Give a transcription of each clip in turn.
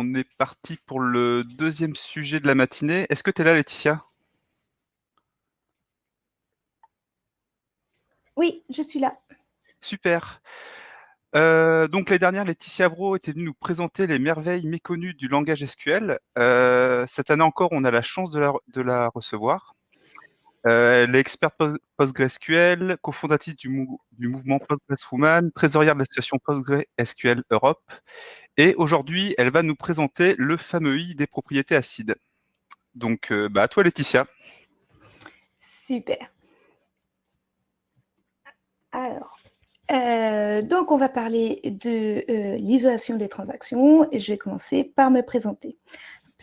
on est parti pour le deuxième sujet de la matinée. Est-ce que tu es là, Laetitia? Oui, je suis là. Super. Euh, donc l'année dernière, Laetitia Bro était venue nous présenter les merveilles méconnues du langage SQL. Euh, cette année encore, on a la chance de la, recevoir. Euh, elle est experte PostgreSQL, cofondatrice du, mouvement PostgreSwoman, trésorière de l'association PostgreSQL Europe. Et aujourd'hui, elle va nous présenter le fameux I des propriétés acides. Donc, bah, à toi Laetitia. Super. Alors, euh, donc, on va parler de euh, l'isolation des transactions je vais commencer par me présenter.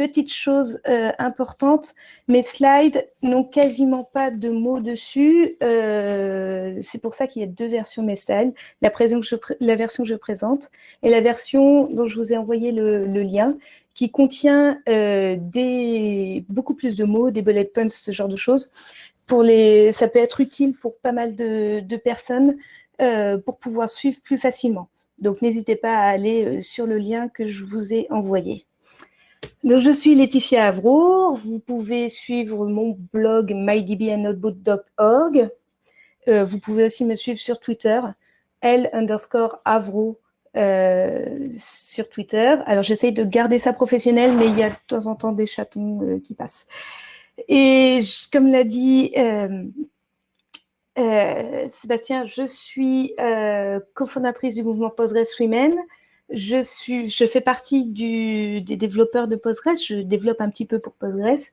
Petite chose euh, importante, mes slides n'ont quasiment pas de mots dessus. C'est pour ça qu'il y a deux versions mes slides, la, version que je présente et la version dont je vous ai envoyé le, lien, qui contient des, beaucoup plus de mots, des bullet points, ce genre de choses. Pour les, ça peut être utile pour pas mal de, personnes euh, pour pouvoir suivre plus facilement. Donc, n'hésitez pas à aller euh, sur le lien que je vous ai envoyé. Je suis Laetitia Avro. Vous pouvez suivre mon blog mydbandnotebook.org. Euh, vous pouvez aussi me suivre sur Twitter, L underscore Avro sur Twitter. Alors, j'essaye de garder ça professionnel, mais il y a de temps en temps des chatons qui passent. Et comme l'a dit euh, Sébastien, je suis euh, cofondatrice du mouvement Postgres Women. Je, suis, je fais partie des développeurs de Postgres. Je développe un petit peu pour Postgres.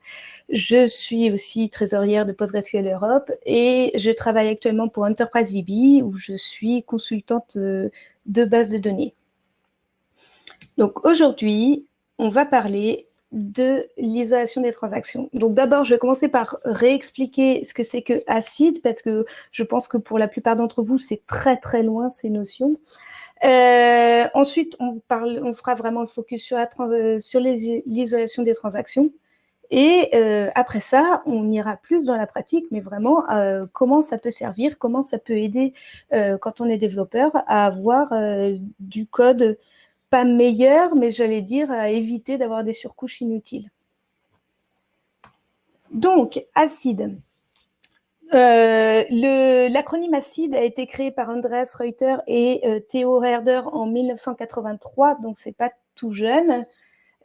Je suis aussi trésorière de PostgreSQL Europe et je travaille actuellement pour Enterprise DB où je suis consultante euh, de base de données. Donc aujourd'hui, on va parler de l'isolation des transactions. Donc d'abord, je vais commencer par réexpliquer ce que c'est que acide, parce que je pense que pour la plupart d'entre vous, c'est très très loin ces notions. Euh, ensuite, on, fera vraiment le focus sur l'isolation des transactions. Et euh, après ça, on ira plus dans la pratique, mais vraiment euh, comment ça peut servir, comment ça peut aider quand on est développeur à avoir du code pas meilleur, mais j'allais dire à éviter d'avoir des surcouches inutiles. Donc, acide. Euh, l'acronyme ACID a été créé par Andreas Reuter et euh, Theo Herder en 1983, donc c'est pas tout jeune.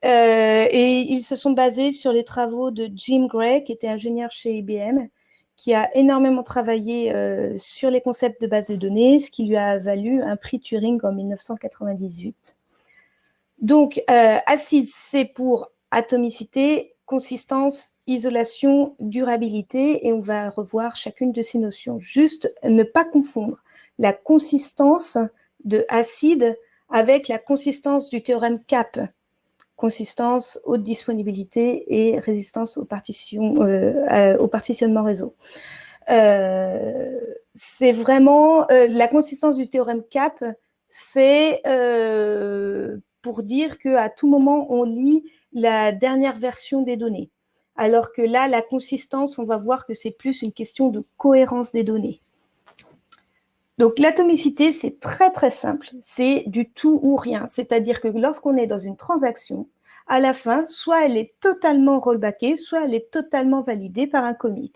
Euh, et ils se sont basés sur les travaux de Jim Gray, qui était ingénieur chez IBM, qui a énormément travaillé sur les concepts de base de données, ce qui lui a valu un prix Turing en 1998. Donc, euh, acide, c'est pour atomicité, consistance, isolation, durabilité, et on va revoir chacune de ces notions. Juste ne pas confondre la consistance de acide avec la consistance du théorème CAP, consistance, haute disponibilité et résistance au, euh, au partitionnement réseau. Euh, c'est vraiment la consistance du théorème CAP, c'est pour dire qu'à tout moment, on lit la dernière version des données. Alors que là, la consistance, on va voir que c'est plus une question de cohérence des données. Donc l'atomicité, c'est très très simple. C'est du tout ou rien. C'est-à-dire que lorsqu'on est dans une transaction, à la fin, soit elle est totalement rollbackée, soit elle est totalement validée par un commit.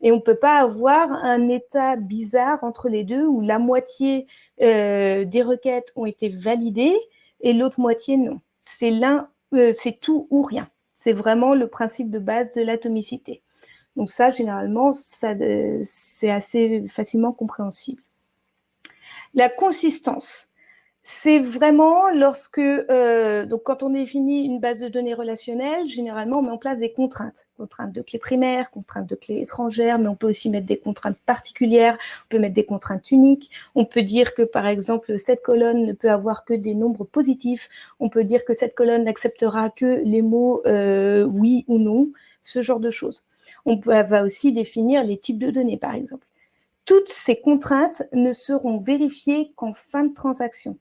Et on ne peut pas avoir un état bizarre entre les deux où la moitié euh, des requêtes ont été validées et l'autre moitié, non. C'est l'un, euh, c'est tout ou rien. C'est vraiment le principe de base de l'atomicité. Donc ça, généralement, euh, c'est assez facilement compréhensible. La consistance c'est vraiment lorsque, euh, donc quand on définit une base de données relationnelle, généralement on met en place des contraintes. Contraintes de clés primaires, contraintes de clés étrangères, mais on peut aussi mettre des contraintes particulières, on peut mettre des contraintes uniques. On peut dire que par exemple cette colonne ne peut avoir que des nombres positifs. On peut dire que cette colonne n'acceptera que les mots euh, oui ou non, ce genre de choses. On va aussi définir les types de données par exemple. Toutes ces contraintes ne seront vérifiées qu'en fin de transaction.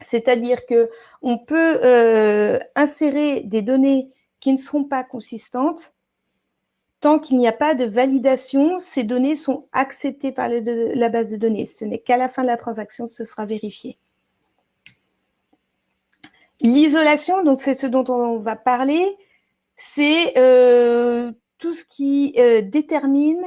C'est-à-dire qu'on peut euh, insérer des données qui ne seront pas consistantes. Tant qu'il n'y a pas de validation, ces données sont acceptées par la base de données. Ce n'est qu'à la fin de la transaction que ce sera vérifié. L'isolation, donc c'est ce dont on va parler, c'est euh, tout ce qui euh, détermine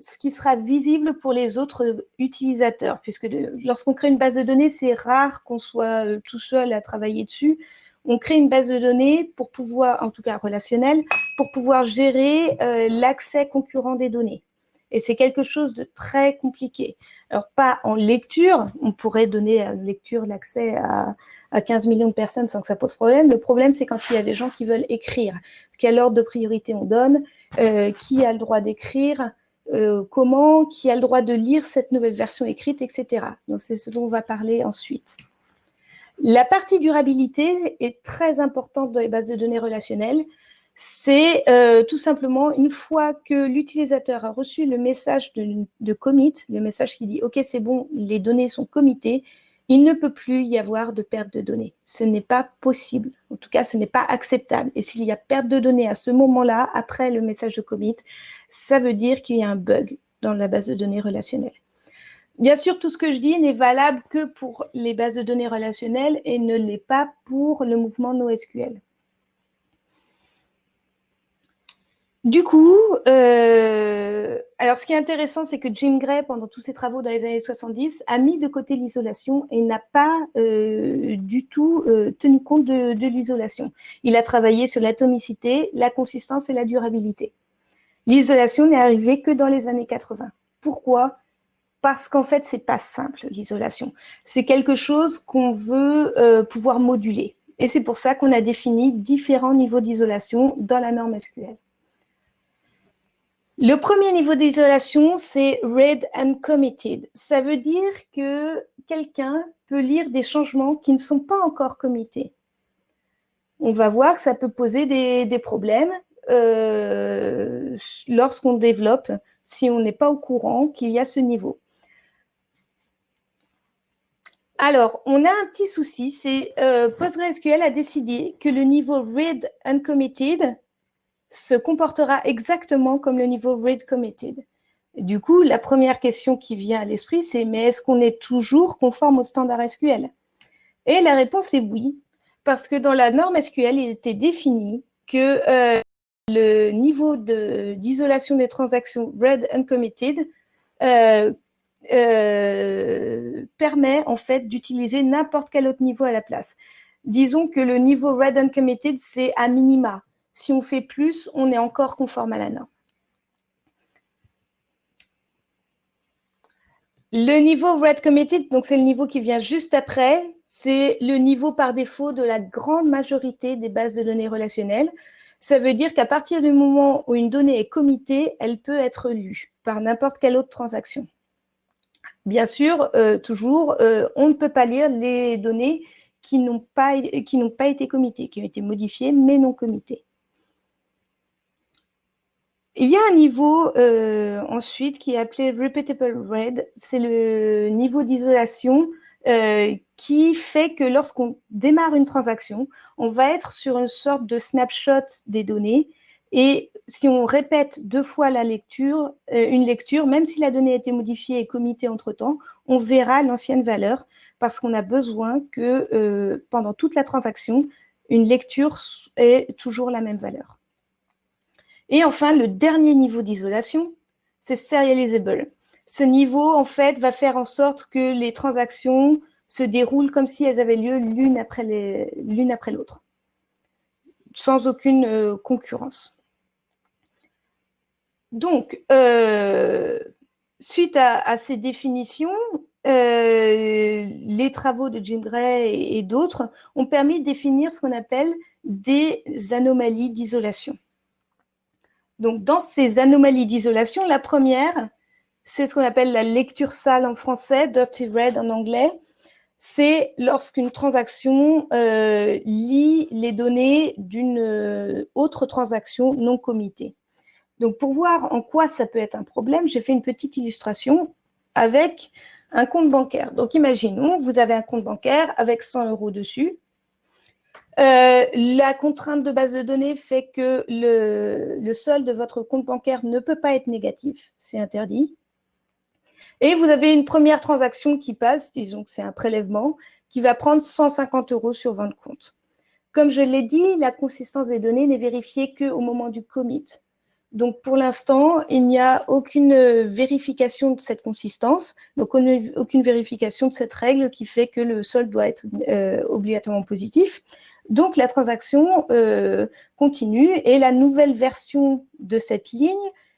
ce qui sera visible pour les autres utilisateurs, puisque lorsqu'on crée une base de données, c'est rare qu'on soit euh, tout seul à travailler dessus. On crée une base de données pour pouvoir, en tout cas relationnelle, pour pouvoir gérer l'accès concurrent des données. Et c'est quelque chose de très compliqué. Alors, pas en lecture, on pourrait donner à lecture l'accès à, 15 millions de personnes sans que ça pose problème. Le problème, c'est quand il y a des gens qui veulent écrire. Quel ordre de priorité on donne euh, Qui a le droit d'écrire euh, Comment Qui a le droit de lire cette nouvelle version écrite, etc. Donc, c'est ce dont on va parler ensuite. La partie durabilité est très importante dans les bases de données relationnelles c'est euh, tout simplement une fois que l'utilisateur a reçu le message de, commit, le message qui dit « Ok, c'est bon, les données sont committées », il ne peut plus y avoir de perte de données. Ce n'est pas possible. En tout cas, ce n'est pas acceptable. Et s'il y a perte de données à ce moment-là, après le message de commit, ça veut dire qu'il y a un bug dans la base de données relationnelle. Bien sûr, tout ce que je dis n'est valable que pour les bases de données relationnelles et ne l'est pas pour le mouvement NoSQL. Du coup, euh, alors ce qui est intéressant, c'est que Jim Gray, pendant tous ses travaux dans les années 70, a mis de côté l'isolation et n'a pas euh, du tout euh, tenu compte de, l'isolation. Il a travaillé sur l'atomicité, la consistance et la durabilité. L'isolation n'est arrivée que dans les années 80. Pourquoi? Parce qu'en fait, c'est pas simple, l'isolation. C'est quelque chose qu'on veut pouvoir moduler. Et c'est pour ça qu'on a défini différents niveaux d'isolation dans la norme SQL. Le premier niveau d'isolation, c'est read and committed. Ça veut dire que quelqu'un peut lire des changements qui ne sont pas encore committés. On va voir que ça peut poser des, problèmes euh, lorsqu'on développe, si on n'est pas au courant qu'il y a ce niveau. Alors, on a un petit souci, c'est euh, PostgreSQL a décidé que le niveau read and committed se comportera exactement comme le niveau read committed. Du coup, la première question qui vient à l'esprit, c'est mais est-ce qu'on est toujours conforme au standard SQL Et la réponse est oui, parce que dans la norme SQL, il était défini que euh, le niveau d'isolation des transactions read uncommitted euh, euh, permet en fait d'utiliser n'importe quel autre niveau à la place. Disons que le niveau read uncommitted, c'est à minima. Si on fait plus, on est encore conforme à la norme. Le niveau Red Committed, donc c'est le niveau qui vient juste après, c'est le niveau par défaut de la grande majorité des bases de données relationnelles. Ça veut dire qu'à partir du moment où une donnée est committée, elle peut être lue par n'importe quelle autre transaction. Bien sûr, euh, toujours, euh, on ne peut pas lire les données qui n'ont pas, pas été committées, qui ont été modifiées mais non committées. Il y a un niveau euh, ensuite qui est appelé Repeatable Read. C'est le niveau d'isolation euh, qui fait que lorsqu'on démarre une transaction, on va être sur une sorte de snapshot des données. Et si on répète deux fois la lecture, euh, une lecture, même si la donnée a été modifiée et committée entre-temps, on verra l'ancienne valeur parce qu'on a besoin que pendant toute la transaction, une lecture ait toujours la même valeur. Et enfin, le dernier niveau d'isolation, c'est serializable. Ce niveau, en fait, va faire en sorte que les transactions se déroulent comme si elles avaient lieu l'une après l'autre, sans aucune euh, concurrence. Donc, euh, suite à, ces définitions, euh, les travaux de Jim Gray et d'autres ont permis de définir ce qu'on appelle des anomalies d'isolation. Donc, dans ces anomalies d'isolation, la première, c'est ce qu'on appelle la lecture sale en français, dirty read en anglais. C'est lorsqu'une transaction euh, lit les données d'une euh, autre transaction non committée. Donc, pour voir en quoi ça peut être un problème, j'ai fait une petite illustration avec un compte bancaire. Donc, imaginons, vous avez un compte bancaire avec 100 euros dessus. Euh, la contrainte de base de données fait que le, solde de votre compte bancaire ne peut pas être négatif, c'est interdit. Et vous avez une première transaction qui passe, disons que c'est un prélèvement, qui va prendre 150 euros sur votre compte. Comme je l'ai dit, la consistance des données n'est vérifiée qu'au moment du commit. Donc, pour l'instant, il n'y a aucune vérification de cette consistance, donc aucune vérification de cette règle qui fait que le solde doit être euh, obligatoirement positif. Donc, la transaction euh, continue et la nouvelle version de cette ligne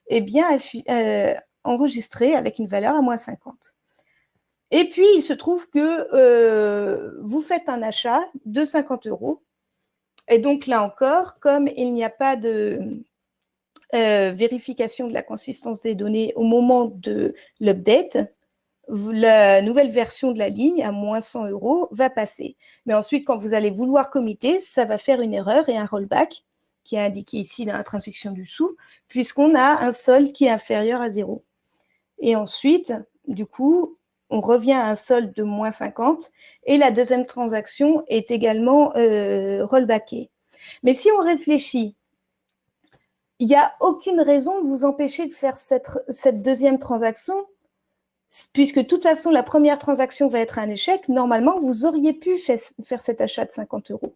est bien euh, enregistrée avec une valeur à moins 50. Et puis, il se trouve que vous faites un achat de 50 euros. Et donc, là encore, comme il n'y a pas de euh, vérification de la consistance des données au moment de l'update, la nouvelle version de la ligne à moins 100 euros va passer. Mais ensuite, quand vous allez vouloir committer, ça va faire une erreur et un rollback qui est indiqué ici dans la transaction du sous, puisqu'on a un solde qui est inférieur à zéro. Et ensuite, du coup, on revient à un solde de moins 50 et la deuxième transaction est également euh, rollbackée. Mais si on réfléchit il n'y a aucune raison de vous empêcher de faire cette, deuxième transaction, puisque de toute façon, la première transaction va être un échec. Normalement, vous auriez pu faire cet achat de 50 euros.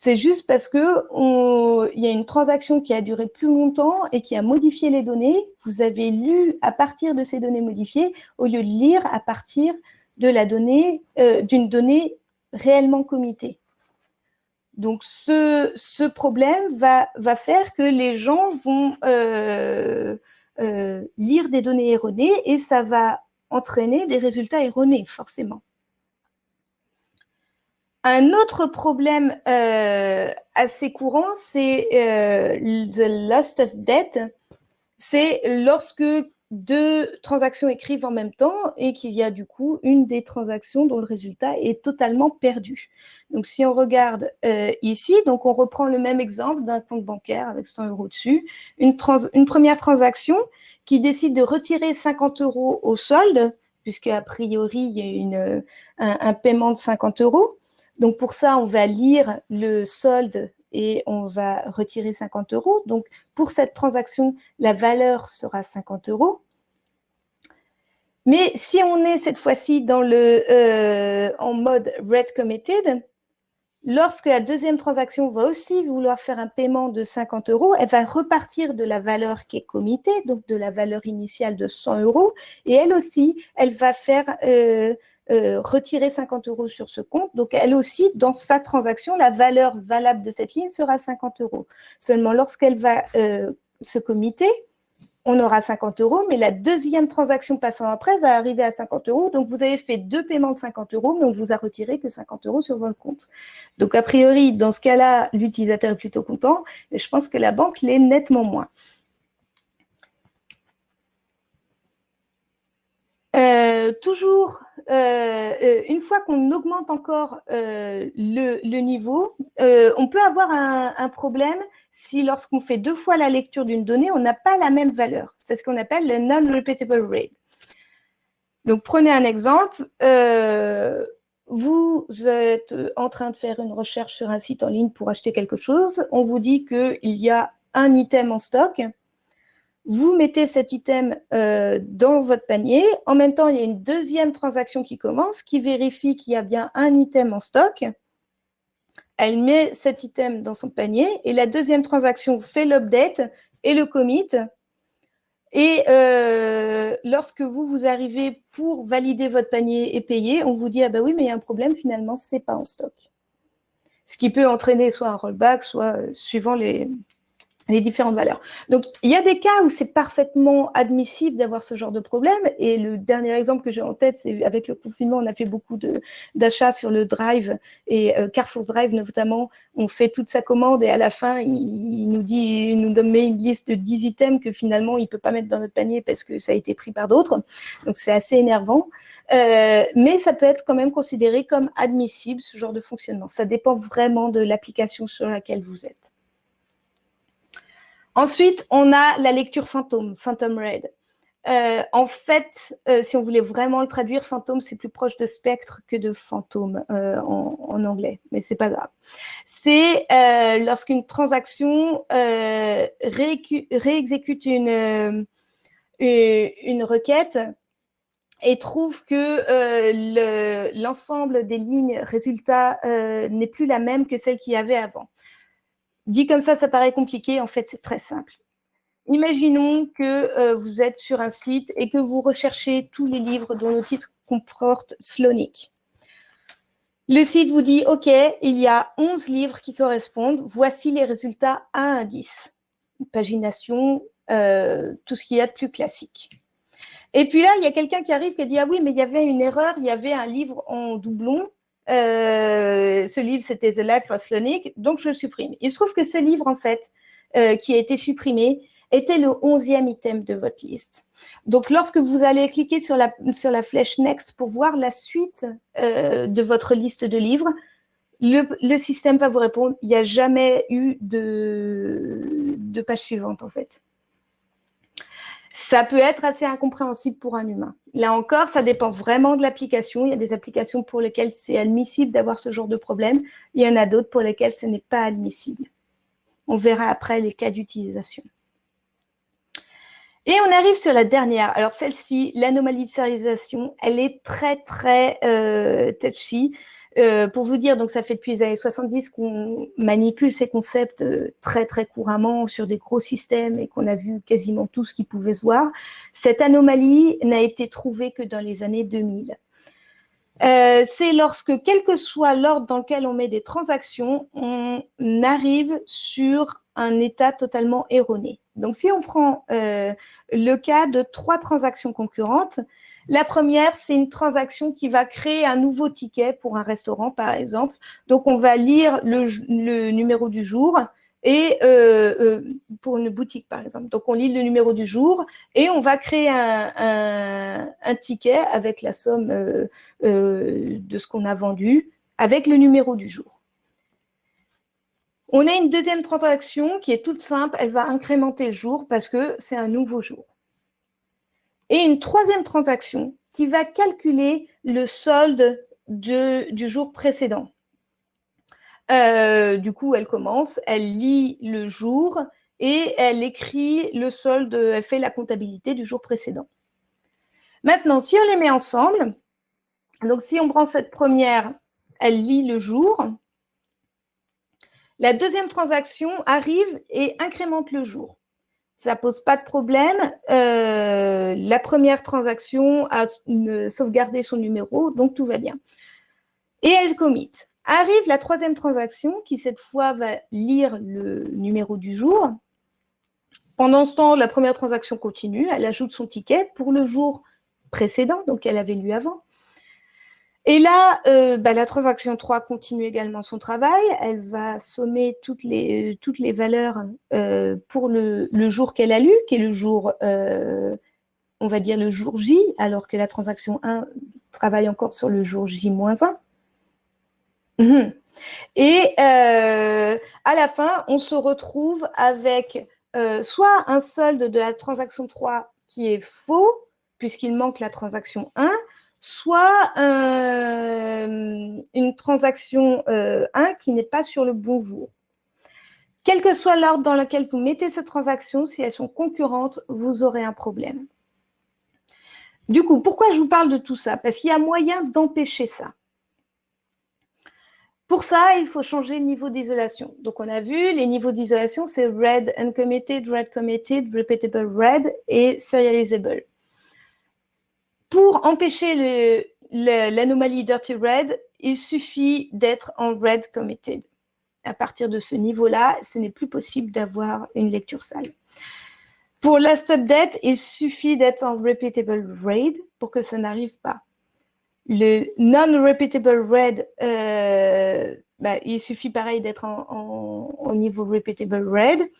C'est juste parce qu'il y a une transaction qui a duré plus longtemps et qui a modifié les données. Vous avez lu à partir de ces données modifiées au lieu de lire à partir euh, d'une donnée réellement committée. Donc, ce, problème va, faire que les gens vont euh, euh, lire des données erronées et ça va entraîner des résultats erronés, forcément. Un autre problème euh, assez courant, c'est the loss of debt. C'est lorsque deux transactions écrivent en même temps et qu'il y a du coup une des transactions dont le résultat est totalement perdu. Donc si on regarde euh, ici, donc on reprend le même exemple d'un compte bancaire avec 100 euros dessus, une, une première transaction qui décide de retirer 50 euros au solde, puisque a priori il y a une, un, un paiement de 50 euros. Donc pour ça, on va lire le solde et on va retirer 50 euros. Donc, pour cette transaction, la valeur sera 50 euros. Mais si on est cette fois-ci dans le euh, en mode red committed, lorsque la deuxième transaction va aussi vouloir faire un paiement de 50 euros, elle va repartir de la valeur qui est committée, donc de la valeur initiale de 100 euros, et elle aussi, elle va faire euh, euh, retirer 50 euros sur ce compte. Donc, elle aussi, dans sa transaction, la valeur valable de cette ligne sera 50 euros. Seulement, lorsqu'elle va euh, se committer, on aura 50 euros, mais la deuxième transaction passant après va arriver à 50 euros. Donc, vous avez fait deux paiements de 50 euros, mais vous a retiré que 50 euros sur votre compte. Donc, a priori, dans ce cas-là, l'utilisateur est plutôt content, mais je pense que la banque l'est nettement moins. Euh, toujours, euh, euh, une fois qu'on augmente encore le, niveau, on peut avoir un, problème si lorsqu'on fait deux fois la lecture d'une donnée, on n'a pas la même valeur. C'est ce qu'on appelle le non-repeatable rate. Donc, prenez un exemple. vous êtes en train de faire une recherche sur un site en ligne pour acheter quelque chose. On vous dit qu'il y a un item en stock vous mettez cet item euh, dans votre panier. En même temps, il y a une deuxième transaction qui commence, qui vérifie qu'il y a bien un item en stock. Elle met cet item dans son panier et la deuxième transaction fait l'update et le commit. Et euh, lorsque vous, vous arrivez pour valider votre panier et payer, on vous dit « Ah ben oui, mais il y a un problème, finalement, ce n'est pas en stock. » Ce qui peut entraîner soit un rollback, soit euh, suivant les, les différentes valeurs. Donc, il y a des cas où c'est parfaitement admissible d'avoir ce genre de problème. Et le dernier exemple que j'ai en tête, c'est avec le confinement, on a fait beaucoup d'achats sur le Drive et euh, Carrefour Drive notamment. On fait toute sa commande et à la fin, il, nous dit, il nous donne une liste de 10 items que finalement, il ne peut pas mettre dans notre panier parce que ça a été pris par d'autres. Donc, c'est assez énervant. Euh, mais ça peut être quand même considéré comme admissible, ce genre de fonctionnement. Ça dépend vraiment de l'application sur laquelle vous êtes. Ensuite, on a la lecture fantôme, Phantom Red. Euh, en fait, euh, si on voulait vraiment le traduire, fantôme, c'est plus proche de spectre que de fantôme euh, en, anglais, mais c'est pas grave. C'est lorsqu'une transaction réexécute une, une requête et trouve que l'ensemble des lignes résultats n'est plus la même que celle qu'il y avait avant. Dit comme ça, ça paraît compliqué. En fait, c'est très simple. Imaginons que vous êtes sur un site et que vous recherchez tous les livres dont le titre comporte Slonic. Le site vous dit, OK, il y a 11 livres qui correspondent. Voici les résultats à indice. Pagination, euh, tout ce qu'il y a de plus classique. Et puis là, il y a quelqu'un qui arrive qui dit, ah oui, mais il y avait une erreur, il y avait un livre en doublon. Euh, ce livre, c'était The Life of Slonic, donc je le supprime. Il se trouve que ce livre, en fait, euh, qui a été supprimé, était le onzième item de votre liste. Donc, lorsque vous allez cliquer sur la, sur la flèche Next pour voir la suite euh, de votre liste de livres, le, système va vous répondre, il n'y a jamais eu de, de page suivante, en fait. Ça peut être assez incompréhensible pour un humain. Là encore, ça dépend vraiment de l'application. Il y a des applications pour lesquelles c'est admissible d'avoir ce genre de problème. Il y en a d'autres pour lesquelles ce n'est pas admissible. On verra après les cas d'utilisation. Et on arrive sur la dernière. Alors celle-ci, l'anomalisation, elle est très, très euh, touchy. Euh, pour vous dire, donc ça fait depuis les années 70 qu'on manipule ces concepts euh, très très couramment sur des gros systèmes et qu'on a vu quasiment tout ce qui pouvait se voir. Cette anomalie n'a été trouvée que dans les années 2000. Euh, c'est lorsque, quel que soit l'ordre dans lequel on met des transactions, on arrive sur un état totalement erroné. Donc, si on prend le cas de trois transactions concurrentes, la première, c'est une transaction qui va créer un nouveau ticket pour un restaurant, par exemple. Donc, on va lire le, numéro du jour et euh, euh, pour une boutique, par exemple. Donc, on lit le numéro du jour et on va créer un, un ticket avec la somme de ce qu'on a vendu avec le numéro du jour. On a une deuxième transaction qui est toute simple, elle va incrémenter le jour parce que c'est un nouveau jour. Et une troisième transaction qui va calculer le solde du jour précédent. Euh, du coup, elle commence, elle lit le jour et elle écrit le solde, elle fait la comptabilité du jour précédent. Maintenant, si on les met ensemble, donc si on prend cette première, elle lit le jour, la deuxième transaction arrive et incrémente le jour. Ça pose pas de problème. Euh, la première transaction a sauvegardé son numéro, donc tout va bien. Et elle commit. Arrive la troisième transaction qui, cette fois, va lire le numéro du jour. Pendant ce temps, la première transaction continue. Elle ajoute son ticket pour le jour précédent, donc elle avait lu avant. Et là, euh, bah, la transaction 3 continue également son travail. Elle va sommer toutes les, toutes les valeurs euh, pour le, jour qu'elle a lu, qui est le jour, euh, on va dire le jour J, alors que la transaction 1 travaille encore sur le jour J-1. Mhm. Et à la fin, on se retrouve avec soit un solde de la transaction 3 qui est faux, puisqu'il manque la transaction 1, soit euh, une transaction 1 euh, qui n'est pas sur le bon jour. Quel que soit l'ordre dans lequel vous mettez ces transactions, si elles sont concurrentes, vous aurez un problème. Du coup, pourquoi je vous parle de tout ça? Parce qu'il y a moyen d'empêcher ça. Pour ça, il faut changer le niveau d'isolation. Donc, on a vu, les niveaux d'isolation, c'est red uncommitted, red committed, repeatable red et serializable. Pour empêcher l'anomalie Dirty Red, il suffit d'être en Red Committed. À partir de ce niveau-là, ce n'est plus possible d'avoir une lecture sale. Pour Last Update, il suffit d'être en Repeatable Red pour que ça n'arrive pas. Le Non-Repeatable Red, euh, bah, il suffit pareil d'être en, au niveau Repeatable Red.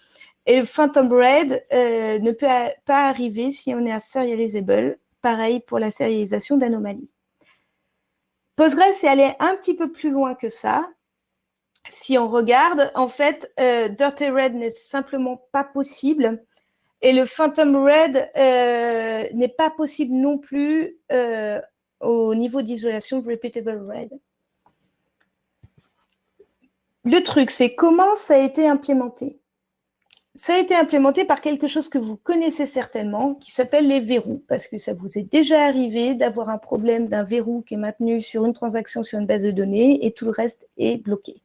Et Phantom Red euh, ne peut pas arriver si on est à Serializable Pareil pour la sérialisation d'anomalies. Postgres est allé un petit peu plus loin que ça. Si on regarde, en fait, euh, Dirty Red n'est simplement pas possible. Et le Phantom Red euh, n'est pas possible non plus euh, au niveau d'isolation Repeatable Red. Le truc, c'est comment ça a été implémenté? Ça a été implémenté par quelque chose que vous connaissez certainement, qui s'appelle les verrous, parce que ça vous est déjà arrivé d'avoir un problème d'un verrou qui est maintenu sur une transaction sur une base de données et tout le reste est bloqué.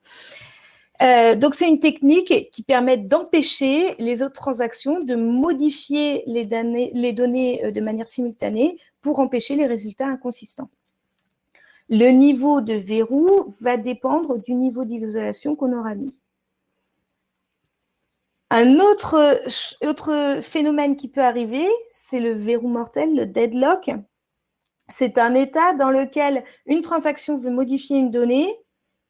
Euh, donc, c'est une technique qui permet d'empêcher les autres transactions de modifier les données, euh, de manière simultanée pour empêcher les résultats inconsistants. Le niveau de verrou va dépendre du niveau d'isolation qu'on aura mis. Un autre, phénomène qui peut arriver, c'est le verrou mortel, le deadlock. C'est un état dans lequel une transaction veut modifier une donnée,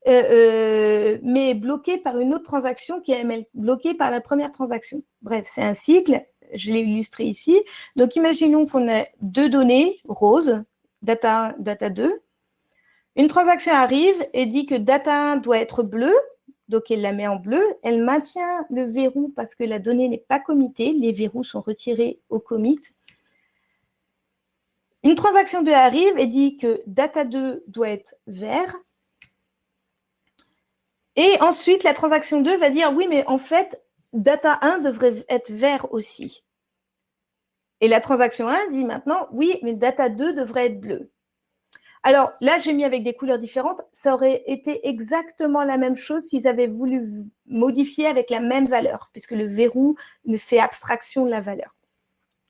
euh, euh, mais est bloquée par une autre transaction qui est bloquée par la première transaction. Bref, c'est un cycle, je l'ai illustré ici. Donc, imaginons qu'on a deux données roses, data 1, data 2. Une transaction arrive et dit que data 1 doit être bleu, donc, elle la met en bleu. Elle maintient le verrou parce que la donnée n'est pas committée. Les verrous sont retirés au commit. Une transaction 2 arrive et dit que data 2 doit être vert. Et ensuite, la transaction 2 va dire, oui, mais en fait, data 1 devrait être vert aussi. Et la transaction 1 dit maintenant, oui, mais data 2 devrait être bleu. Alors là, j'ai mis avec des couleurs différentes. Ça aurait été exactement la même chose s'ils avaient voulu modifier avec la même valeur, puisque le verrou ne fait abstraction de la valeur.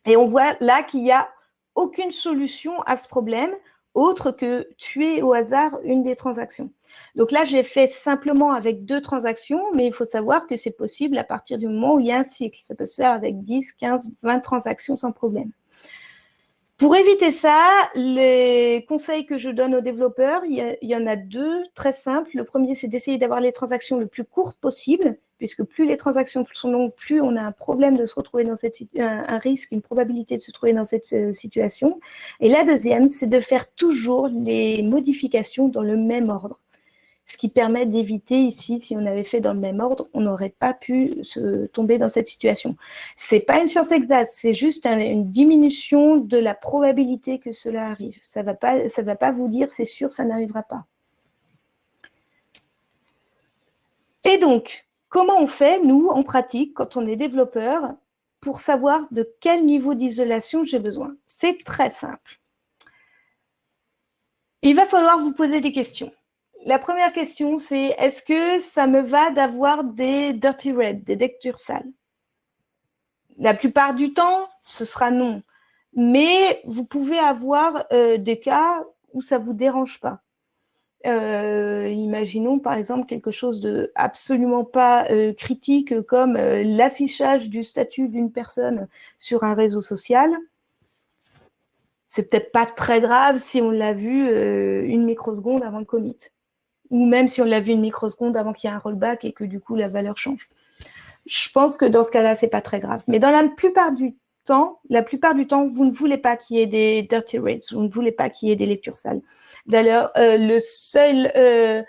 Et on voit là qu'il n'y a aucune solution à ce problème autre que tuer au hasard une des transactions. Donc là, j'ai fait simplement avec deux transactions, mais il faut savoir que c'est possible à partir du moment où il y a un cycle. Ça peut se faire avec 10, 15, 20 transactions sans problème. Pour éviter ça, les conseils que je donne aux développeurs, il y, en a deux très simples. Le premier, c'est d'essayer d'avoir les transactions le plus courtes possible, puisque plus les transactions sont longues, plus on a un problème de se retrouver dans cette un, un risque, une probabilité de se trouver dans cette euh, situation. Et la deuxième, c'est de faire toujours les modifications dans le même ordre ce qui permet d'éviter ici, si on avait fait dans le même ordre, on n'aurait pas pu se tomber dans cette situation. Ce n'est pas une science exacte, c'est juste une diminution de la probabilité que cela arrive. Ça ne va, pas, va pas vous dire c'est sûr, ça n'arrivera pas. Et donc, comment on fait, nous, en pratique, quand on est développeur, pour savoir de quel niveau d'isolation j'ai besoin? C'est très simple. Il va falloir vous poser des questions la première question, c'est est-ce que ça me va d'avoir des dirty red, des lectures sales? La plupart du temps, ce sera non. Mais vous pouvez avoir euh, des cas où ça ne vous dérange pas. Euh, imaginons par exemple quelque chose de absolument pas euh, critique comme l'affichage du statut d'une personne sur un réseau social. C'est peut-être pas très grave si on l'a vu une microseconde avant le commit ou même si on l'a vu une microseconde avant qu'il y ait un rollback et que du coup la valeur change. Je pense que dans ce cas-là, c'est pas très grave. Mais dans la plupart du temps, la plupart du temps, vous ne voulez pas qu'il y ait des dirty rates, vous ne voulez pas qu'il y ait des lectures sales. D'ailleurs, euh, le seul, euh,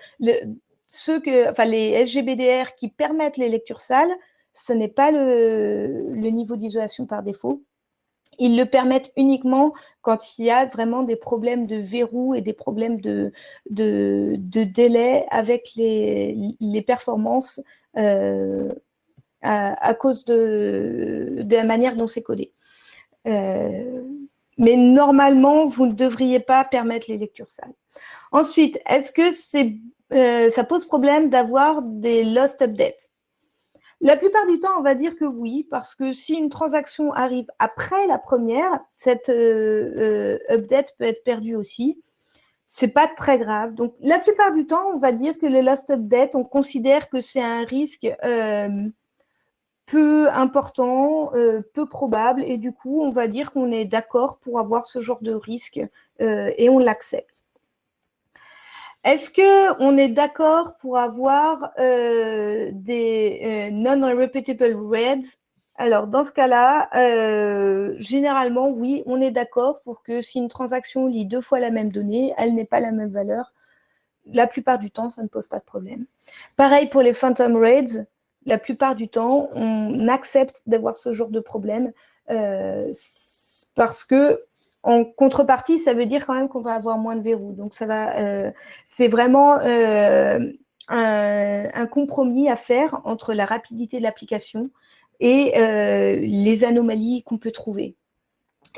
ceux que, enfin les SGBDR qui permettent les lectures sales, ce n'est pas le niveau d'isolation par défaut, ils le permettent uniquement quand il y a vraiment des problèmes de verrou et des problèmes de, de, délai avec les, les performances euh, à, cause de, la manière dont c'est codé. Euh, mais normalement, vous ne devriez pas permettre les lectures sales. Ensuite, est-ce que euh, ça pose problème d'avoir des lost updates? La plupart du temps, on va dire que oui, parce que si une transaction arrive après la première, cette euh, euh, update peut être perdue aussi. C'est pas très grave. Donc, la plupart du temps, on va dire que le last update, on considère que c'est un risque euh, peu important, peu probable, et du coup, on va dire qu'on est d'accord pour avoir ce genre de risque et on l'accepte. Est-ce qu'on est d'accord pour avoir euh, des euh, non-repeatable reads Alors, dans ce cas-là, euh, généralement, oui, on est d'accord pour que si une transaction lit deux fois la même donnée, elle n'est pas la même valeur. La plupart du temps, ça ne pose pas de problème. Pareil pour les phantom raids. La plupart du temps, on accepte d'avoir ce genre de problème parce que en contrepartie, ça veut dire quand même qu'on va avoir moins de verrous. Donc, ça va, euh, c'est vraiment euh, un, compromis à faire entre la rapidité de l'application et les anomalies qu'on peut trouver.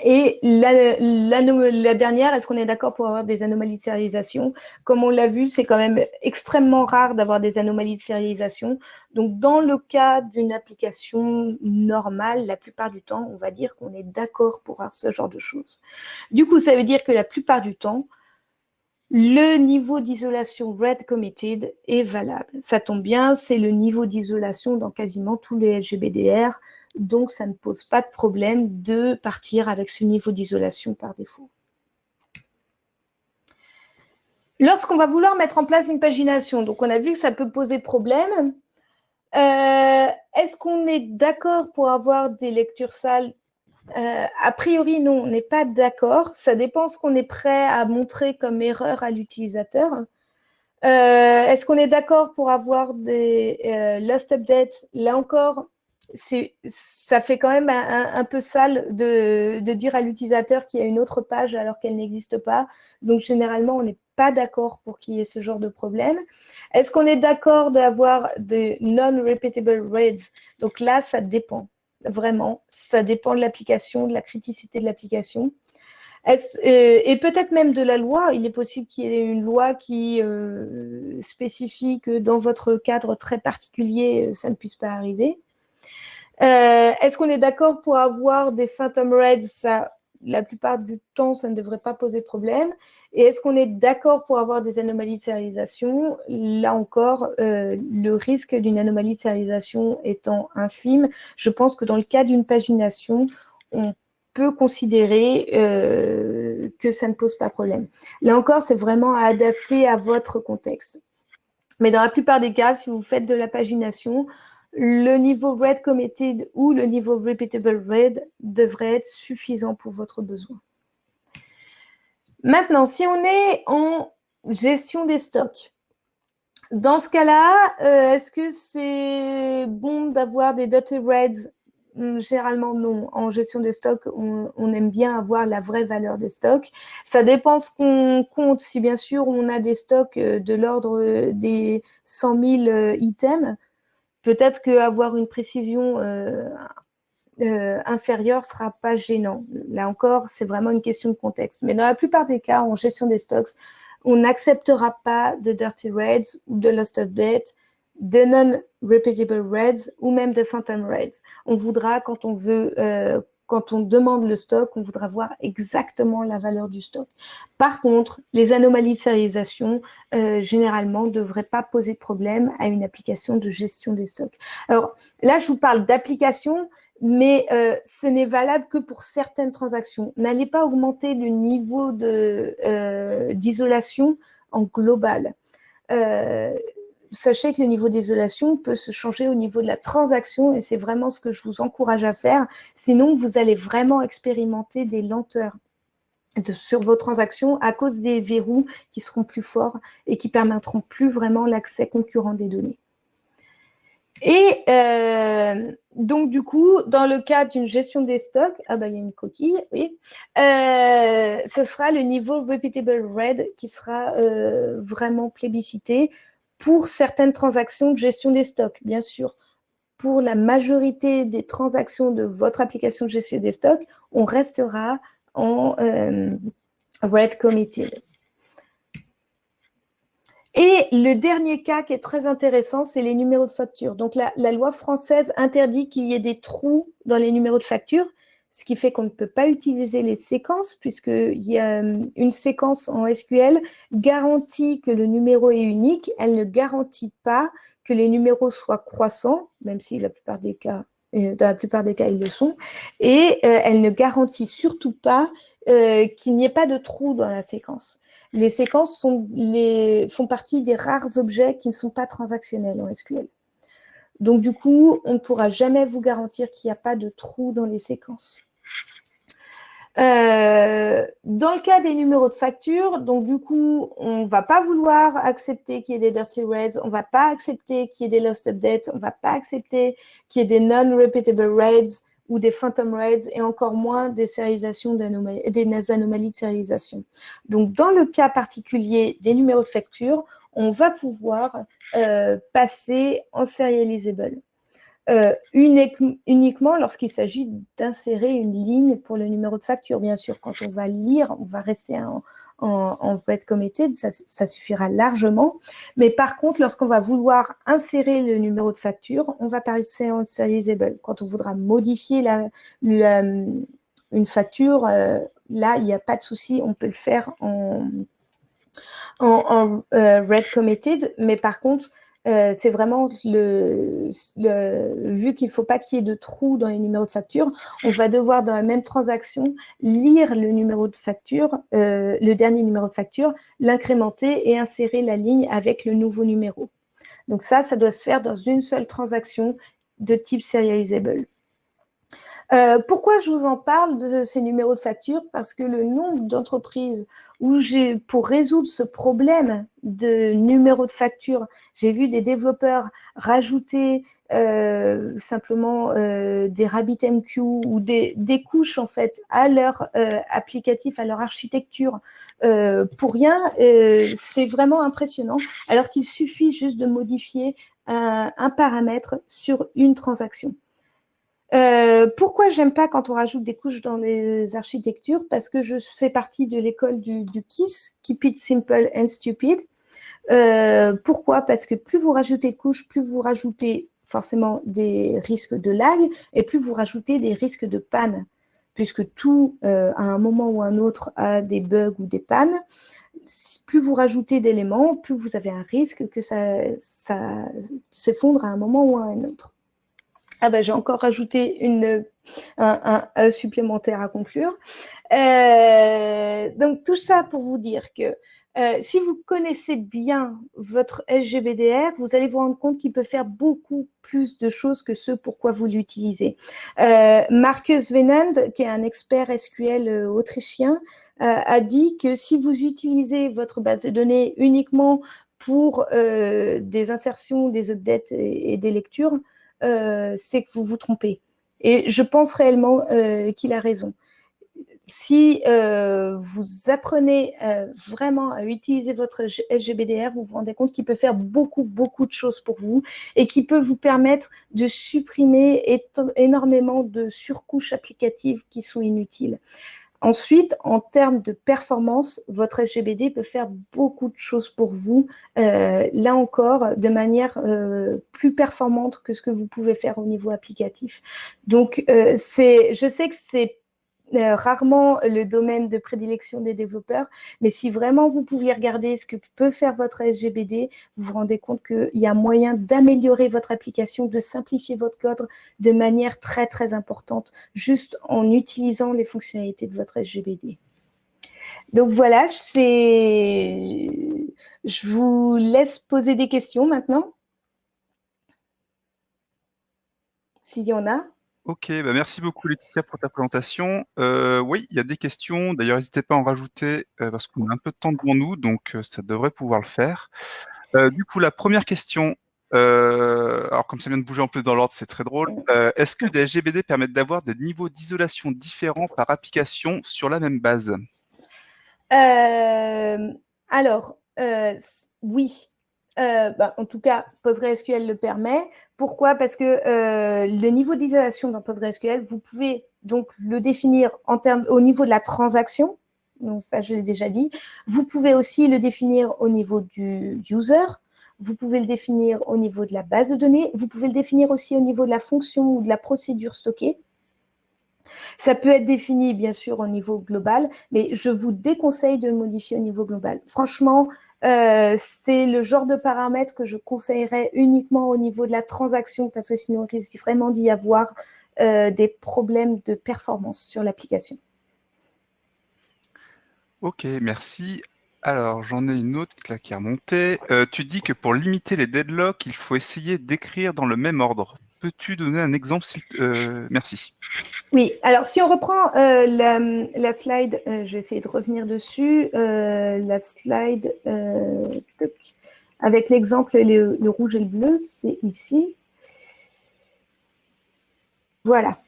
Et la, dernière, est-ce qu'on est, d'accord pour avoir des anomalies de sérialisation Comme on l'a vu, c'est quand même extrêmement rare d'avoir des anomalies de sérialisation. Donc, dans le cas d'une application normale, la plupart du temps, on va dire qu'on est d'accord pour avoir ce genre de choses. Du coup, ça veut dire que la plupart du temps, le niveau d'isolation Red Committed est valable. Ça tombe bien, c'est le niveau d'isolation dans quasiment tous les LGBDR donc ça ne pose pas de problème de partir avec ce niveau d'isolation par défaut. Lorsqu'on va vouloir mettre en place une pagination, donc on a vu que ça peut poser problème, euh, est-ce qu'on est, d'accord pour avoir des lectures sales euh, A priori, non, on n'est pas d'accord. Ça dépend ce qu'on est prêt à montrer comme erreur à l'utilisateur. Euh, est-ce qu'on est, d'accord pour avoir des last updates? Là encore, ça fait quand même un, peu sale de, dire à l'utilisateur qu'il y a une autre page alors qu'elle n'existe pas. Donc, généralement, on n'est pas d'accord pour qu'il y ait ce genre de problème. Est-ce qu'on est, d'accord d'avoir des non-repeatable reads Donc là, ça dépend, vraiment. Ça dépend de l'application, de la criticité de l'application. Euh, et peut-être même de la loi. Il est possible qu'il y ait une loi qui euh, spécifie que dans votre cadre très particulier, ça ne puisse pas arriver. Euh, est-ce qu'on est, d'accord pour avoir des Phantom Reds ça, La plupart du temps, ça ne devrait pas poser problème. Et est-ce qu'on est, d'accord pour avoir des anomalies de sérialisation Là encore, euh, le risque d'une anomalie de sérialisation étant infime, je pense que dans le cas d'une pagination, on peut considérer euh, que ça ne pose pas problème. Là encore, c'est vraiment à adapter à votre contexte. Mais dans la plupart des cas, si vous faites de la pagination, le niveau Red Committed ou le niveau Repeatable Red devrait être suffisant pour votre besoin. Maintenant, si on est en gestion des stocks, dans ce cas-là, euh, est-ce que c'est bon d'avoir des dotted reds? Hmm, Généralement, non. En gestion des stocks, on, aime bien avoir la vraie valeur des stocks. Ça dépend ce qu'on compte. Si bien sûr, on a des stocks euh, de l'ordre des 100 000 euh, items, Peut-être qu'avoir une précision euh, euh, inférieure ne sera pas gênant. Là encore, c'est vraiment une question de contexte. Mais dans la plupart des cas, en gestion des stocks, on n'acceptera pas de dirty raids ou de lost of debt, de non-repeatable raids ou même de phantom raids. On voudra, quand on veut euh, quand on demande le stock, on voudra voir exactement la valeur du stock. Par contre, les anomalies de sérialisation, euh, généralement, ne devraient pas poser problème à une application de gestion des stocks. Alors là, je vous parle d'application, mais euh, ce n'est valable que pour certaines transactions. N'allez pas augmenter le niveau euh, d'isolation en global sachez que le niveau d'isolation peut se changer au niveau de la transaction et c'est vraiment ce que je vous encourage à faire. Sinon, vous allez vraiment expérimenter des lenteurs sur vos transactions à cause des verrous qui seront plus forts et qui permettront plus vraiment l'accès concurrent des données. Et euh, donc, du coup, dans le cas d'une gestion des stocks, ah bah, il y a une coquille, oui, euh, ce sera le niveau Repeatable Red qui sera euh, vraiment plébiscité pour certaines transactions de gestion des stocks, bien sûr. Pour la majorité des transactions de votre application de gestion des stocks, on restera en euh, Red Committed. Et le dernier cas qui est très intéressant, c'est les numéros de facture. Donc, la, la loi française interdit qu'il y ait des trous dans les numéros de facture ce qui fait qu'on ne peut pas utiliser les séquences, puisqu'il y a euh, une séquence en SQL garantit que le numéro est unique, elle ne garantit pas que les numéros soient croissants, même si euh, dans la plupart des cas, ils le sont, et euh, elle ne garantit surtout pas qu'il n'y ait pas de trou dans la séquence. Les séquences font partie des rares objets qui ne sont pas transactionnels en SQL. Donc, du coup, on ne pourra jamais vous garantir qu'il n'y a pas de trou dans les séquences. Euh, dans le cas des numéros de facture, donc du coup, on ne va pas vouloir accepter qu'il y ait des dirty raids, on ne va pas accepter qu'il y ait des lost updates, on ne va pas accepter qu'il y ait des non-repeatable raids ou des phantom raids et encore moins des, des anomalies de sérialisation. Donc, dans le cas particulier des numéros de facture, on va pouvoir euh, passer en serializable. Euh, uniquement lorsqu'il s'agit d'insérer une ligne pour le numéro de facture. Bien sûr, quand on va lire, on va rester en, en, en committed, ça, suffira largement. Mais par contre, lorsqu'on va vouloir insérer le numéro de facture, on va en serializable. Quand on voudra modifier une facture, euh, là, il n'y a pas de souci, on peut le faire en, en, euh, red committed. Mais par contre, euh, c'est vraiment le, vu qu'il ne faut pas qu'il y ait de trous dans les numéros de facture, on va devoir dans la même transaction lire le numéro de facture, euh, le dernier numéro de facture, l'incrémenter et insérer la ligne avec le nouveau numéro. Donc ça, ça doit se faire dans une seule transaction de type serializable. Euh, pourquoi je vous en parle de ces numéros de facture? Parce que le nombre d'entreprises où j'ai, pour résoudre ce problème de numéro de facture, j'ai vu des développeurs rajouter euh, simplement euh, des RabbitMQ ou des, des, couches en fait à leur applicatif, à leur architecture pour rien. c'est vraiment impressionnant. Alors qu'il suffit juste de modifier un paramètre sur une transaction. Euh, pourquoi j'aime pas quand on rajoute des couches dans les architectures? Parce que je fais partie de l'école du, KISS, Keep It Simple and Stupid. Euh, pourquoi? Parce que plus vous rajoutez de couches, plus vous rajoutez forcément des risques de lag et plus vous rajoutez des risques de panne, puisque tout, euh, à un moment ou un autre, a des bugs ou des pannes. Plus vous rajoutez d'éléments, plus vous avez un risque que ça, ça s'effondre à un moment ou à un autre. Ah ben, j'ai encore rajouté une, un, supplémentaire à conclure. Euh, donc, tout ça pour vous dire que euh, si vous connaissez bien votre SGBDR, vous allez vous rendre compte qu'il peut faire beaucoup plus de choses que ce pourquoi vous l'utilisez. Euh, Marcus Venand, qui est un expert SQL euh, autrichien, a dit que si vous utilisez votre base de données uniquement pour des insertions, des updates et des lectures, c'est que vous vous trompez. Et je pense réellement euh, qu'il a raison. Si euh, vous apprenez vraiment à utiliser votre SGBDR, vous vous rendez compte qu'il peut faire beaucoup, beaucoup de choses pour vous et qui peut vous permettre de supprimer énormément de surcouches applicatives qui sont inutiles. Ensuite, en termes de performance, votre SGBD peut faire beaucoup de choses pour vous, euh, là encore, de manière euh, plus performante que ce que vous pouvez faire au niveau applicatif. Donc, euh, je sais que c'est euh, rarement le domaine de prédilection des développeurs, mais si vraiment vous pouviez regarder ce que peut faire votre SGBD, vous vous rendez compte qu'il y a moyen d'améliorer votre application, de simplifier votre code de manière très très importante, juste en utilisant les fonctionnalités de votre SGBD. Donc voilà, je vous laisse poser des questions maintenant, s'il y en a. Ok, bah merci beaucoup Laetitia pour ta présentation. Euh, oui, il y a des questions. D'ailleurs, n'hésitez pas à en rajouter euh, parce qu'on a un peu de temps devant nous, donc euh, ça devrait pouvoir le faire. du coup, la première question, alors comme ça vient de bouger en plus dans l'ordre, c'est très drôle. Est-ce que des SGBD permettent d'avoir des niveaux d'isolation différents par application sur la même base? Alors, oui, euh, bah, en tout cas, PostgreSQL le permet. Pourquoi? Parce que euh, le niveau d'isolation dans PostgreSQL, vous pouvez donc le définir au niveau de la transaction. Donc ça, je l'ai déjà dit. Vous pouvez aussi le définir au niveau du user. Vous pouvez le définir au niveau de la base de données. Vous pouvez le définir aussi au niveau de la fonction ou de la procédure stockée. Ça peut être défini, bien sûr, au niveau global, mais je vous déconseille de le modifier au niveau global. Franchement, euh, c'est le genre de paramètre que je conseillerais uniquement au niveau de la transaction parce que sinon il risque vraiment d'y avoir euh, des problèmes de performance sur l'application. Ok, merci. Alors, j'en ai une autre qui a remonté. Euh, tu dis que pour limiter les deadlocks, il faut essayer d'écrire dans le même ordre peux-tu donner un exemple euh, Merci. Oui, alors si on reprend euh, la, slide, euh, je vais essayer de revenir dessus, la slide avec l'exemple, le, le, rouge et le bleu, c'est ici. Voilà.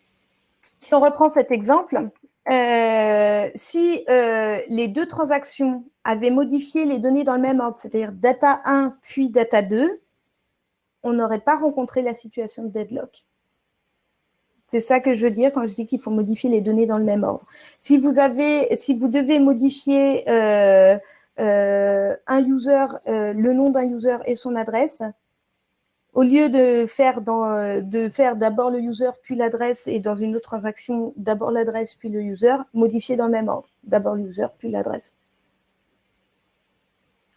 Si on reprend cet exemple, si les deux transactions avaient modifié les données dans le même ordre, c'est-à-dire data 1 puis data 2, on n'aurait pas rencontré la situation de deadlock. C'est ça que je veux dire quand je dis qu'il faut modifier les données dans le même ordre. Si vous devez modifier euh, euh, un user, euh, le nom d'un user et son adresse, au lieu de faire d'abord le user puis l'adresse et dans une autre transaction d'abord l'adresse puis le user, modifier dans le même ordre. D'abord l'user puis l'adresse.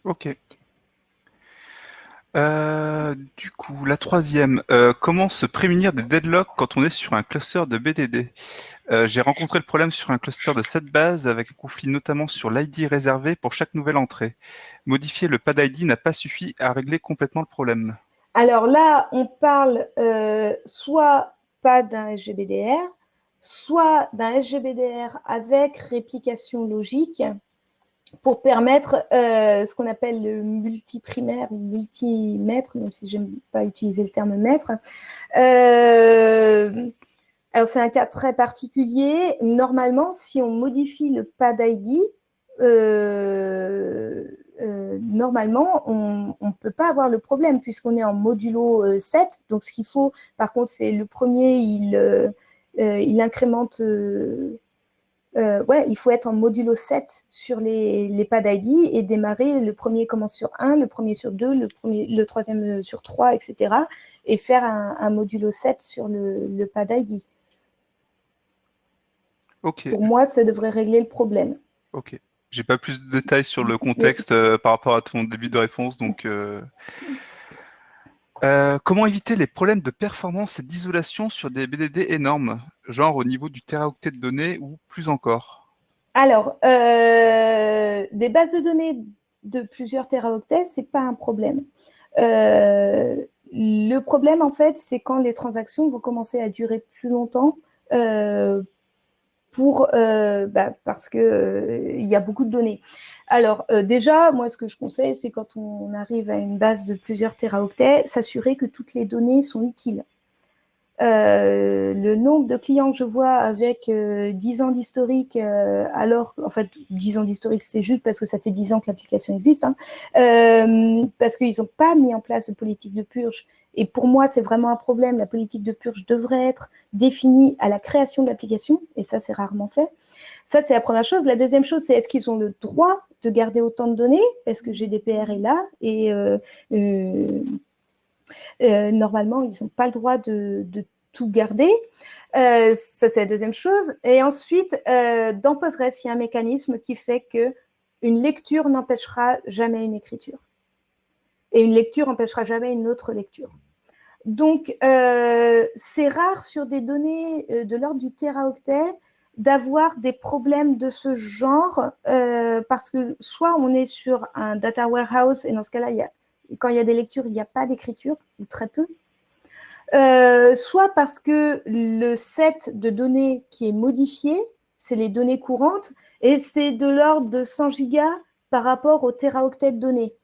Ok. Euh, du coup, la troisième, euh, comment se prémunir des deadlocks quand on est sur un cluster de BDD euh, J'ai rencontré le problème sur un cluster de cette base avec un conflit notamment sur l'ID réservé pour chaque nouvelle entrée. Modifier le pad ID n'a pas suffi à régler complètement le problème. Alors là, on parle soit pas d'un SGBDR, soit d'un SGBDR avec réplication logique pour permettre euh, ce qu'on appelle le multiprimaire ou multimètre, même si j'aime pas utiliser le terme mètre. Euh, alors c'est un cas très particulier. Normalement, si on modifie le pad ID, euh, normalement, on ne peut pas avoir le problème puisqu'on est en modulo 7. Donc, ce qu'il faut, par contre, c'est le premier, il, il incrémente euh, ouais, il faut être en modulo 7 sur les, les pads ID et démarrer, le premier commence sur 1, le premier sur 2, le, premier, le troisième sur 3, etc. Et faire un, modulo 7 sur le, le ID. Pour moi, ça devrait régler le problème. Ok. J'ai pas plus de détails sur le contexte euh, par rapport à ton début de réponse, donc... Euh, euh, comment éviter les problèmes de performance et d'isolation sur des BDD énormes, genre au niveau du teraoctet de données ou plus encore? Alors, euh, des bases de données de plusieurs teraoctets, ce n'est pas un problème. Euh, le problème, en fait, c'est quand les transactions vont commencer à durer plus longtemps bah, parce qu'il y a beaucoup de données. Alors, euh, déjà, moi, ce que je conseille, c'est quand on arrive à une base de plusieurs téraoctets, s'assurer que toutes les données sont utiles. Euh, le nombre de clients que je vois avec 10 euh, ans d'historique, alors, en fait, 10 ans d'historique, c'est juste parce que ça fait 10 ans que l'application existe, hein, parce qu'ils n'ont pas mis en place de politique de purge. Et pour moi, c'est vraiment un problème. La politique de purge devrait être définie à la création de l'application, et ça, c'est rarement fait. Ça, c'est la première chose. La deuxième chose, c'est est-ce qu'ils ont le droit de garder autant de données Est-ce que GDPR est là Et euh, euh, euh, normalement, ils n'ont pas le droit de, tout garder. ça, c'est la deuxième chose. Et ensuite, dans Postgres, il y a un mécanisme qui fait que une lecture n'empêchera jamais une écriture. Et une lecture n'empêchera jamais une autre lecture. Donc, c'est rare sur des données de l'ordre du teraoctet d'avoir des problèmes de ce genre euh, parce que soit on est sur un data warehouse et dans ce cas-là, quand il y a des lectures, il n'y a pas d'écriture ou très peu. Euh, soit parce que le set de données qui est modifié, c'est les données courantes et c'est de l'ordre de 100 gigas par rapport au teraoctet de données.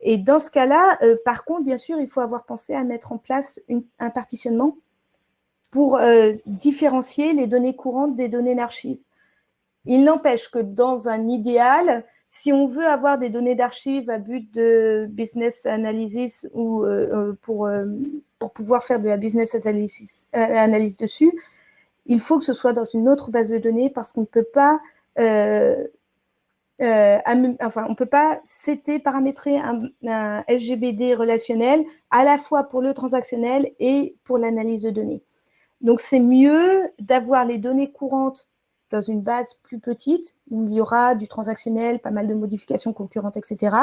Et dans ce cas-là, euh, par contre, bien sûr, il faut avoir pensé à mettre en place un partitionnement pour euh, différencier les données courantes des données d'archives. Il n'empêche que dans un idéal, si on veut avoir des données d'archives à but de business analysis ou euh, euh, pour, pour pouvoir faire de la business analysis, dessus, il faut que ce soit dans une autre base de données parce qu'on ne peut pas enfin, on peut pas paramétrer un, un, SGBD relationnel à la fois pour le transactionnel et pour l'analyse de données. Donc, c'est mieux d'avoir les données courantes dans une base plus petite où il y aura du transactionnel, pas mal de modifications concurrentes, etc.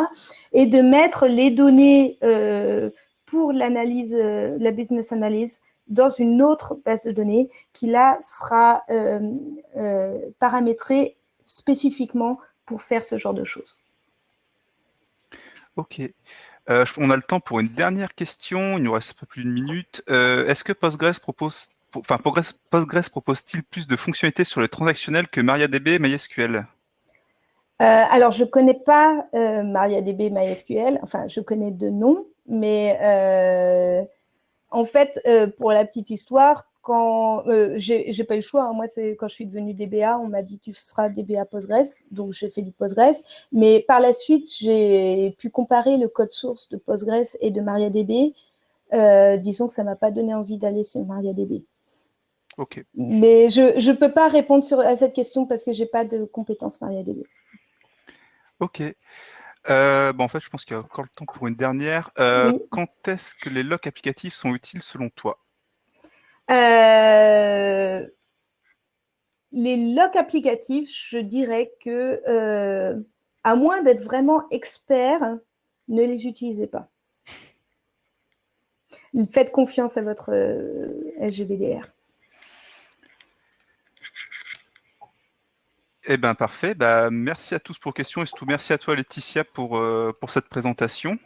Et de mettre les données euh, pour l'analyse, euh, la business analyse, dans une autre base de données qui là sera euh, paramétrée spécifiquement pour faire ce genre de choses. Ok. on a le temps pour une dernière question. Il nous reste pas plus d'une minute. Est-ce que Postgres propose enfin, Postgres, propose-t-il plus de fonctionnalités sur le transactionnel que MariaDB et MySQL? Euh, Alors, je ne connais pas euh, MariaDB MySQL. Enfin, je connais deux noms, mais euh, en fait, pour la petite histoire, quand j'ai pas eu le choix, hein. moi c'est quand je suis devenue DBA, on m'a dit tu seras DBA Postgres, donc j'ai fait du Postgres. Mais par la suite, j'ai pu comparer le code source de Postgres et de MariaDB. disons que ça m'a pas donné envie d'aller sur MariaDB. Ok. Mais je ne peux pas répondre sur, à cette question parce que je n'ai pas de compétences MariaDB. Ok. Euh, bon, en fait, je pense qu'il y a encore le temps pour une dernière. Euh, Oui. Quand est-ce que les locks applicatifs sont utiles selon toi? Euh, les locks applicatifs, je dirais que, à moins d'être vraiment expert, ne les utilisez pas. Faites confiance à votre SGBDR. Eh bien, parfait. Bah, merci à tous pour questions et surtout merci à toi, Laetitia, pour, euh, pour cette présentation.